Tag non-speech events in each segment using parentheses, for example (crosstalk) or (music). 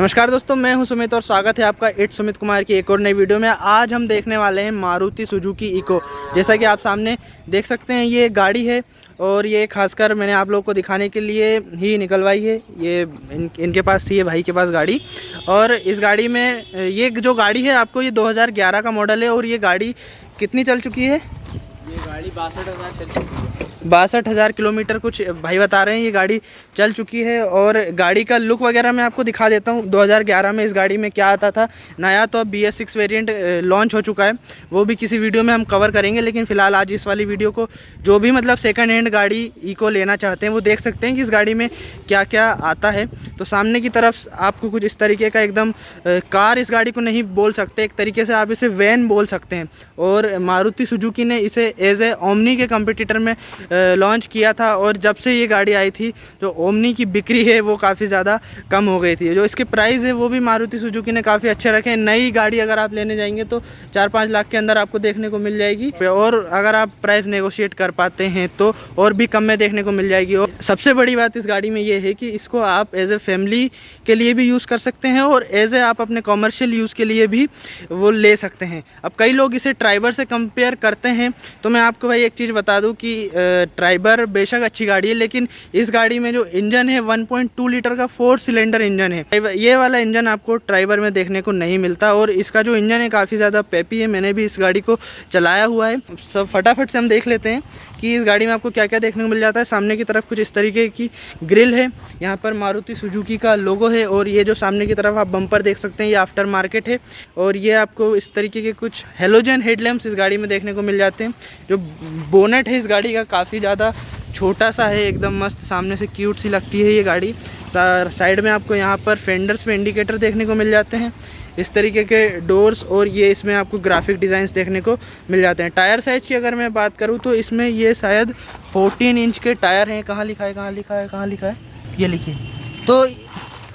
नमस्कार दोस्तों मैं हूँ सुमित और स्वागत है आपका इट सुमित कुमार की एक और नई वीडियो में। आज हम देखने वाले हैं मारुति सुजुकी इको। जैसा कि आप सामने देख सकते हैं ये गाड़ी है और ये खासकर मैंने आप लोगों को दिखाने के लिए ही निकलवाई है। ये इन, इनके पास थी ये भाई के पास गाड़ी। और इस गाड़ी में ये जो गाड़ी है आपको ये 2011 का मॉडल है और ये गाड़ी कितनी चल चुकी है? ये गाड़ी बासठ चल चुकी है। बासठ हज़ार किलोमीटर कुछ भाई बता रहे हैं, ये गाड़ी चल चुकी है और गाड़ी का लुक वगैरह मैं आपको दिखा देता हूँ। 2011 में इस गाड़ी में क्या आता था, नया तो अब B S six variant launch हो चुका है। वो भी किसी वीडियो में हम कवर करेंगे, लेकिन फ़िलहाल आज इस वाली वीडियो को जो भी मतलब सेकेंड हैंड गाड़ी इको लेना चाहते हैं, वो देख सकते हैं कि इस गाड़ी में क्या क्या आता है। तो सामने की तरफ़ आपको कुछ इस तरीके का एकदम कार इस गाड़ी को नहीं बोल सकते, एक तरीके से आप इसे वैन बोल सकते हैं। और मारुति सुजुकी ने इसे एज ए ओमनी के कंपटीटर में लॉन्च किया था और जब से ये गाड़ी आई थी, जो ओमनी की बिक्री है, वो काफ़ी ज़्यादा कम हो गई थी। जो इसके प्राइस है, वो भी मारुति सुजुकी ने काफ़ी अच्छे रखे हैं। नई गाड़ी अगर आप लेने जाएँगे तो चार पाँच लाख के अंदर आपको देखने को मिल जाएगी। और अगर आप प्राइस नेगोशिएट कर पाते हैं तो और भी कम में देखने को मिल जाएगी। और सबसे बड़ी बात इस गाड़ी में ये है कि इसको आप एज ए फैमिली के लिए भी यूज़ कर सकते हैं और एज ए आप अपने कॉमर्शियल यूज़ के लिए भी वो ले सकते हैं। अब कई लोग इसे ड्राइवर से कंपेयर करते हैं। तो मैं आपको भाई एक चीज़ बता दूँ कि ट्राइबर बेशक अच्छी गाड़ी है, लेकिन इस गाड़ी में जो इंजन है 1.2 लीटर का फोर सिलेंडर इंजन है। ये वाला इंजन आपको ट्राइबर में देखने को नहीं मिलता, और इसका जो इंजन है, काफ़ी ज़्यादा पेपी है। मैंने भी इस गाड़ी को चलाया हुआ है। सब फटाफट से हम देख लेते हैं कि इस गाड़ी में आपको क्या क्या देखने को मिल जाता है। सामने की तरफ़ कुछ इस तरीके की ग्रिल है। यहाँ पर मारुति सुजुकी का लोगो है, और ये जो सामने की तरफ़ आप बम्पर देख सकते हैं, ये आफ्टर मार्केट है। और ये आपको इस तरीके के कुछ हेलोजन हेडलैम्प्स इस गाड़ी में देखने को मिल जाते हैं। जो बोनेट है इस गाड़ी का, काफ़ी ज़्यादा छोटा सा है, एकदम मस्त सामने से क्यूट सी लगती है ये गाड़ी। साइड में आपको यहाँ पर फेंडर्स पे इंडिकेटर देखने को मिल जाते हैं। इस तरीके के डोर्स और ये इसमें आपको ग्राफिक डिज़ाइंस देखने को मिल जाते हैं। टायर साइज़ की अगर मैं बात करूँ तो इसमें ये शायद 14 इंच के टायर हैं। कहाँ लिखा है, कहाँ लिखा है, कहाँ लिखा है? ये लिखिए। तो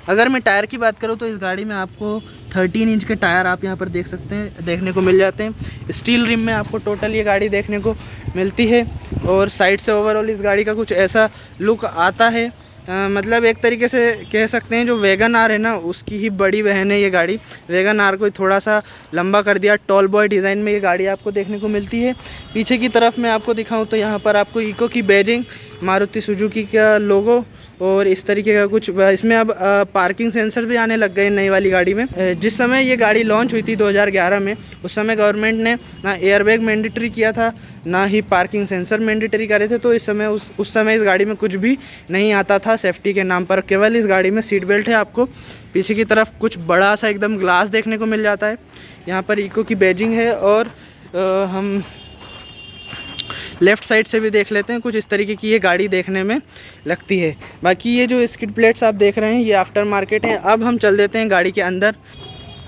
अगर मैं टायर की बात करूँ तो इस गाड़ी में आपको 13 इंच के टायर आप यहाँ पर देख सकते हैं देखने को मिल जाते हैं। स्टील रिम में आपको टोटल ये गाड़ी देखने को मिलती है और साइड से ओवरऑल इस गाड़ी का कुछ ऐसा लुक आता है। आ, मतलब एक तरीके से कह सकते हैं जो वेगन आर है ना उसकी ही बड़ी बहन है ये गाड़ी। वेगन आर को थोड़ा सा लंबा कर दिया टॉल बॉय डिज़ाइन में ये गाड़ी आपको देखने को मिलती है। पीछे की तरफ़ मैं आपको दिखाऊँ तो यहाँ पर आपको इको की बैजिंग मारुति सुजुकी का लोगो और इस तरीके का कुछ इसमें अब पार्किंग सेंसर भी आने लग गए नई वाली गाड़ी में। जिस समय ये गाड़ी लॉन्च हुई थी 2011 में उस समय गवर्नमेंट ने ना एयरबैग मैंडेटरी किया था ना ही पार्किंग सेंसर मैंडेटरी करे थे तो इस समय उस उस समय इस गाड़ी में कुछ भी नहीं आता था सेफ्टी के नाम पर। केवल इस गाड़ी में सीट बेल्ट है आपको। पीछे की तरफ़ कुछ बड़ा सा एकदम ग्लास देखने को मिल जाता है। यहाँ पर इको की बैजिंग है और आ, हम लेफ़्ट साइड से भी देख लेते हैं, कुछ इस तरीके की ये गाड़ी देखने में लगती है। बाकी ये जो स्किड प्लेट्स आप देख रहे हैं, ये आफ्टर मार्केट हैं। अब हम चल देते हैं गाड़ी के अंदर।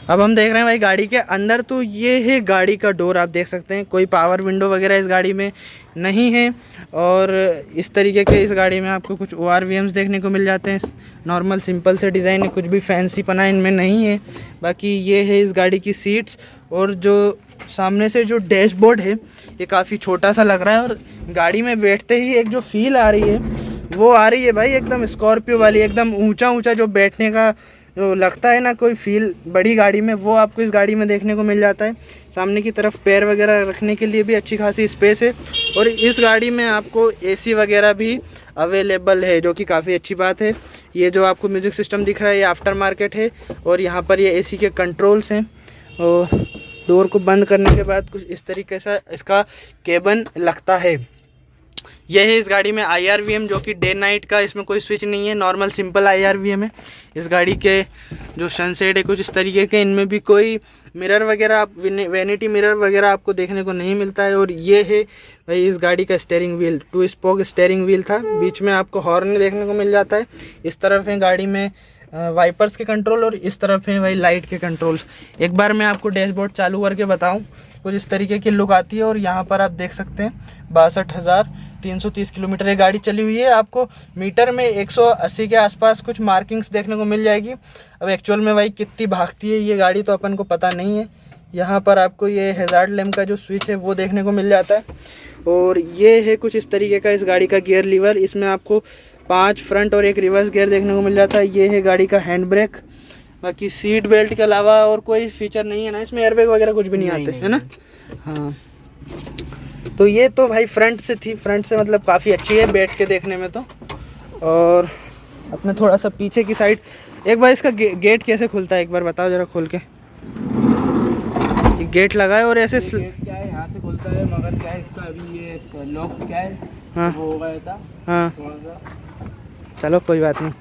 अब हम देख रहे हैं भाई, गाड़ी के अंदर तो ये है गाड़ी का डोर आप देख सकते हैं। कोई पावर विंडो वगैरह इस गाड़ी में नहीं है और इस तरीके के इस गाड़ी में आपको कुछ ओ आर देखने को मिल जाते हैं। नॉर्मल सिंपल से डिज़ाइन है कुछ भी फैंसी पना इनमें नहीं है। बाकी ये है इस गाड़ी की सीट्स और जो सामने से जो डैशबोर्ड है, ये काफ़ी छोटा सा लग रहा है और गाड़ी में बैठते ही एक जो फील आ रही है, वो आ रही है भाई एकदम स्कॉर्पियो वाली, एकदम ऊँचा ऊँचा जो बैठने का जो लगता है ना कोई फील, बड़ी गाड़ी में, वो आपको इस गाड़ी में देखने को मिल जाता है। सामने की तरफ़ पैर वगैरह रखने के लिए भी अच्छी खासी स्पेस है और इस गाड़ी में आपको एसी वगैरह भी अवेलेबल है, जो कि काफ़ी अच्छी बात है। ये जो आपको म्यूज़िक सिस्टम दिख रहा है, ये आफ्टर मार्केट है और यहाँ पर ये एसी के कंट्रोल्स हैं। और डोर को बंद करने के बाद कुछ इस तरीके से इसका केबन लगता है। यह है इस गाड़ी में आई आर वी एम जो कि डे नाइट का इसमें कोई स्विच नहीं है normal simple I R V M है। इस गाड़ी के जो सनसेट है, कुछ इस तरीके के, इनमें भी कोई मिरर वगैरह आप वैनिटी मिरर वगैरह आपको देखने को नहीं मिलता है। और ये है भाई इस गाड़ी का steering wheel two spoke steering wheel था। बीच में आपको हॉर्न देखने को मिल जाता है। इस तरफ़ है गाड़ी में वाइपर्स के कंट्रोल और इस तरफ़ है भाई लाइट के कंट्रोल एक बार मैं आपको डैशबोर्ड चालू करके बताऊँ, कुछ इस तरीके की लुक आती है और यहाँ पर आप देख सकते हैं, बासठ हज़ार तीन सौ तीस किलोमीटर ये गाड़ी चली हुई है। आपको मीटर में एक सौ अस्सी के आसपास कुछ मार्किंग्स देखने को मिल जाएगी। अब एक्चुअल में भाई कितनी भागती है ये गाड़ी तो अपन को पता नहीं है। यहाँ पर आपको ये हेजार्ड लेम का जो स्विच है वो देखने को मिल जाता है। और ये है कुछ इस तरीके का इस गाड़ी का गियर लीवर इसमें आपको पाँच फ्रंट और एक रिवर्स गियर देखने को मिल जाता है। ये है गाड़ी का हैंड ब्रेक बाकी सीट बेल्ट के अलावा और कोई फीचर नहीं है ना इसमें एयरबैग वगैरह कुछ भी नहीं, नहीं, आते नहीं, है ना? हाँ। तो ये तो भाई फ्रंट से थी फ्रंट से मतलब काफ़ी अच्छी है बैठ के देखने में तो। और अपने थोड़ा सा पीछे की साइड एक बार इसका गे, गेट कैसे खुलता है एक बार बताओ जरा खोल के। गेट लगा है और ऐसे गेट क्या है यहाँ से खुलता है मगर क्या है इसका अभी ये लॉक क्या है हाँ। वो हो गया था हाँ। थोड़ा सा। चलो कोई बात नहीं।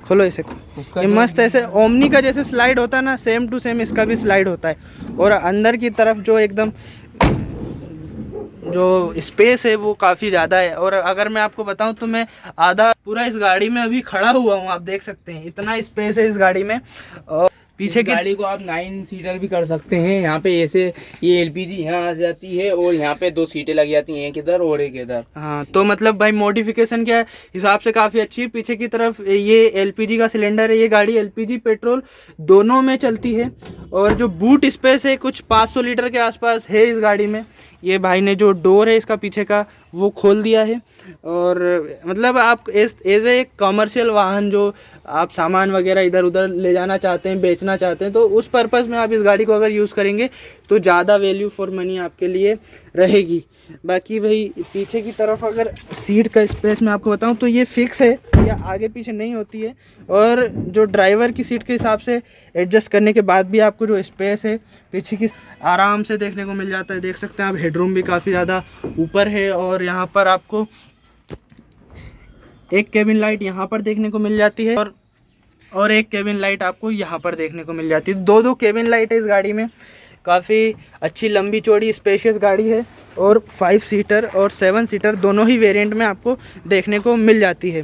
खोलो इसे। ये मस्त ऐसे ओमनी का जैसे स्लाइड होता है ना सेम टू सेम इसका भी स्लाइड होता है। और अंदर की तरफ़ जो एकदम जो स्पेस है वो काफ़ी ज़्यादा है। और अगर मैं आपको बताऊँ तो मैं आधा पूरा इस गाड़ी में अभी खड़ा हुआ हूँ आप देख सकते हैं। इतना स्पेस है इस गाड़ी में। और पीछे की गाड़ी को आप नाइन सीटर भी कर सकते हैं। यहाँ पे ऐसे ये एलपीजी यहाँ आ जाती है और यहाँ पे दो सीटें लग जाती हैं एक इधर और एक इधर। हाँ तो मतलब भाई मॉडिफिकेशन क्या है? हिसाब से काफ़ी अच्छी है। पीछे की तरफ़ ये एलपीजी का सिलेंडर है ये गाड़ी एलपीजी पेट्रोल दोनों में चलती है। और जो बूट स्पेस है कुछ 500 लीटर के आसपास है इस गाड़ी में। ये भाई ने जो डोर है इसका पीछे का, वो खोल दिया है। और मतलब आप एज एज ए कमर्शियल वाहन जो आप सामान वगैरह इधर उधर ले जाना चाहते हैं, बेचना चाहते हैं तो उस पर्पज़ में आप इस गाड़ी को अगर यूज़ करेंगे तो ज़्यादा वैल्यू फॉर मनी आपके लिए रहेगी। बाकी भाई, पीछे की तरफ़ अगर सीट का स्पेस मैं आपको बताऊँ तो ये फिक्स है, या आगे पीछे नहीं होती है। और जो ड्राइवर की सीट के हिसाब से एडजस्ट करने के बाद भी आपको जो स्पेस है, पीछे की, आराम से देखने को मिल जाता है। देख सकते हैं आप हेडरूम भी काफ़ी ज़्यादा ऊपर है और यहाँ पर आपको एक केबिन लाइट यहाँ पर देखने को मिल जाती है और और एक केबिन लाइट आपको यहाँ पर देखने को मिल जाती है। दो दो केबिन लाइट है इस गाड़ी में। काफ़ी अच्छी लंबी चौड़ी स्पेशियस गाड़ी है और फाइव सीटर और सेवन सीटर दोनों ही वेरिएंट में आपको देखने को मिल जाती है।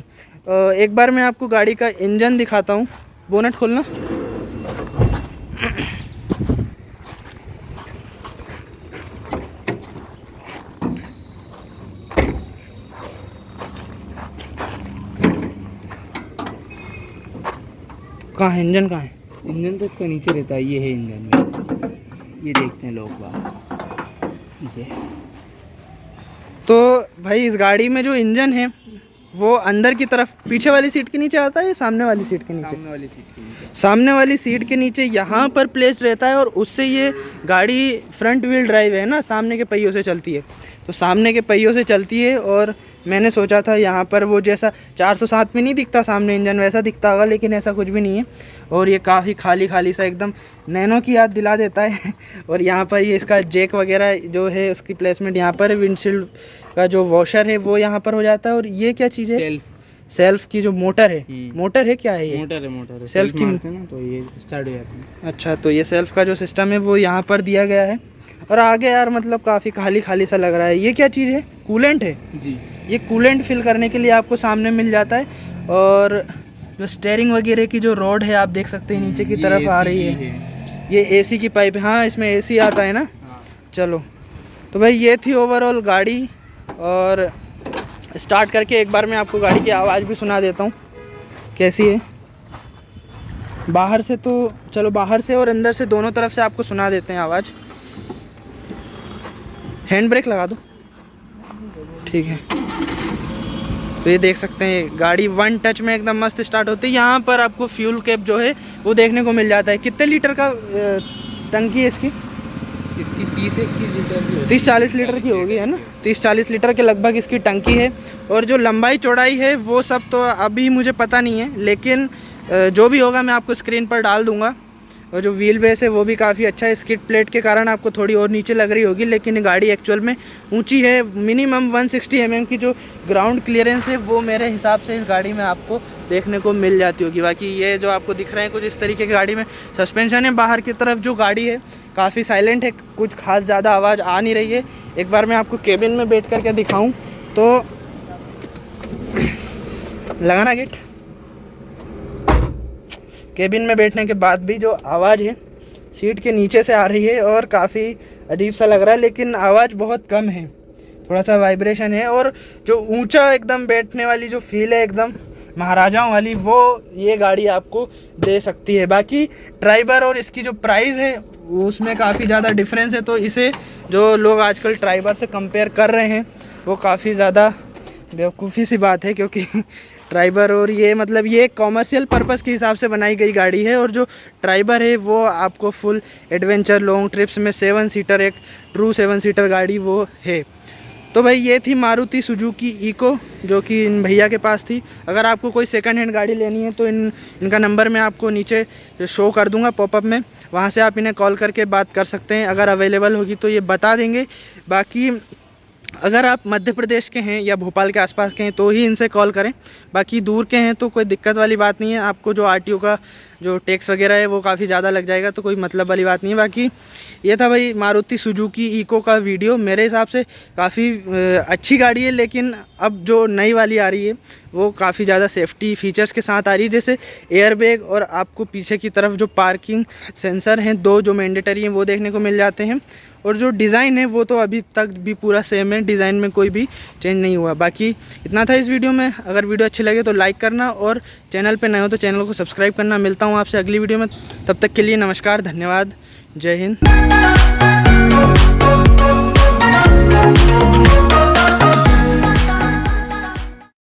एक बार मैं आपको गाड़ी का इंजन दिखाता हूँ। बोनट खोलना। कहाँ है? इंजन कहाँ है? इंजन तो इसका नीचे रहता है ये है इंजन में। ये देखते हैं लोग बात ये। तो भाई इस गाड़ी में जो इंजन है वो अंदर की तरफ़ पीछे वाली सीट के नीचे आता है या सामने वाली सीट के नीचे? सामने वाली सीट के नीचे। सामने वाली सीट के नीचे यहाँ पर प्लेस रहता है और उससे ये गाड़ी फ्रंट व्हील ड्राइव है ना सामने के पहियों से चलती है। तो सामने के पहियों से चलती है और मैंने सोचा था यहाँ पर वो जैसा 407 में नहीं दिखता सामने इंजन वैसा दिखता होगा लेकिन ऐसा कुछ भी नहीं है। और ये काफ़ी खाली खाली सा एकदम नैनो की याद दिला देता है। (laughs) और यहाँ पर ये इसका जेक वगैरह जो है उसकी प्लेसमेंट यहाँ पर विंडशील्ड का जो वॉशर है वो यहाँ पर हो जाता है। और ये क्या चीज़ है? सेल्फ सेल्फ की जो मोटर है। हम्म। मोटर है क्या है ये? मोटर है मोटर है। सेल्फ की- ना तो ये स्टार्ट हो जाता है। अच्छा तो ये सेल्फ का जो सिस्टम है वो यहाँ पर दिया गया है। और आगे यार मतलब काफ़ी खाली खाली सा लग रहा है। ये क्या चीज़ है? कूलेंट है? जी। ये कूलेंट फिल करने के लिए आपको सामने मिल जाता है और जो स्टेयरिंग वगैरह की जो रॉड है आप देख सकते हैं नीचे की तरफ़ आ रही है। ये एसी की पाइप हाँ। इसमें एसी आता है ना? हाँ। चलो। तो भाई ये थी ओवरऑल गाड़ी और स्टार्ट करके एक बार मैं आपको गाड़ी की आवाज़ भी सुना देता हूँ कैसी है। बाहर से तो चलो बाहर से और अंदर से दोनों तरफ़ से आपको सुना देते हैं आवाज़। हैंड ब्रेक लगा दो। ठीक है। तो ये देख सकते हैं गाड़ी वन टच में एकदम मस्त स्टार्ट होती है। यहाँ पर आपको फ्यूल कैप जो है वो देखने को मिल जाता है। कितने लीटर का टंकी है इसकी? इसकी तीस इक्कीस लीटर तीस चालीस लीटर की होगी है ना? तीस चालीस लीटर के लगभग इसकी टंकी है। और जो लंबाई चौड़ाई है वो सब तो अभी मुझे पता नहीं है लेकिन जो भी होगा मैं आपको स्क्रीन पर डाल दूँगा। और जो व्हील बेस है, वो भी काफ़ी अच्छा है। स्किट प्लेट के कारण आपको थोड़ी और नीचे लग रही होगी, लेकिन गाड़ी एक्चुअल में ऊँची है। मिनिमम 160 सिक्सटी mm की जो ग्राउंड क्लियरेंस है, वो मेरे हिसाब से इस गाड़ी में आपको देखने को मिल जाती होगी। बाकी ये जो आपको दिख रहे हैं, कुछ इस तरीके की गाड़ी में सस्पेंशन है। बाहर की तरफ़ जो गाड़ी है, काफ़ी साइलेंट है, कुछ खास ज़्यादा आवाज़ आ नहीं रही है। एक बार मैं आपको केबिन में बैठ करके दिखाऊँ तो लगाना गेट केबिन में बैठने के बाद भी जो आवाज़ है, सीट के नीचे से आ रही है और काफ़ी अजीब सा लग रहा है, लेकिन आवाज़ बहुत कम है। थोड़ा सा वाइब्रेशन है और जो ऊँचा एकदम बैठने वाली जो फील है एकदम महाराजाओं वाली, वो ये गाड़ी आपको दे सकती है। बाकी ट्राइबर और इसकी जो प्राइस है, उसमें काफ़ी ज़्यादा डिफरेंस है तो इसे जो लोग आजकल ट्राइबर से कंपेयर कर रहे हैं, वो काफ़ी ज़्यादा बेवकूफ़ी सी बात है, क्योंकि ट्राइबर और ये मतलब ये कॉमर्शियल पर्पज़ के हिसाब से बनाई गई गाड़ी है और जो ट्राइबर है वो आपको फुल एडवेंचर लॉन्ग ट्रिप्स में सेवन सीटर एक ट्रू सेवन सीटर गाड़ी वो है। तो भाई ये थी मारुति सुजुकी इको, जो कि इन भैया के पास थी। अगर आपको कोई सेकंड हैंड गाड़ी लेनी है तो इन, इनका नंबर मैं आपको नीचे शो कर दूँगा पॉपअप में। वहाँ से आप इन्हें कॉल करके बात कर सकते हैं। अगर अवेलेबल होगी तो ये बता देंगे। बाकी अगर आप मध्य प्रदेश के हैं या भोपाल के आसपास के हैं तो ही इनसे कॉल करें। बाकी दूर के हैं तो कोई दिक्कत वाली बात नहीं है। आपको जो आरटीओ का जो टैक्स वगैरह है, वो काफ़ी ज़्यादा लग जाएगा तो कोई मतलब वाली बात नहीं है। बाकी ये था भाई मारुति सुजुकी इको का वीडियो मेरे हिसाब से काफ़ी अच्छी गाड़ी है, लेकिन अब जो नई वाली आ रही है, वो काफ़ी ज़्यादा सेफ्टी फीचर्स के साथ आ रही है। जैसे एयर बैग और आपको पीछे की तरफ़ जो पार्किंग सेंसर हैं, दो जो मैंडेटरी हैं, वो देखने को मिल जाते हैं। और जो डिज़ाइन है वो तो अभी तक भी पूरा सेम है, डिज़ाइन में कोई भी चेंज नहीं हुआ। बाकी इतना था इस वीडियो में। अगर वीडियो अच्छी लगे तो लाइक करना और चैनल पर नए हो तो चैनल को सब्सक्राइब करना। मिलता हूँ आपसे अगली वीडियो में। तब तक के लिए नमस्कार, धन्यवाद। जय हिंद।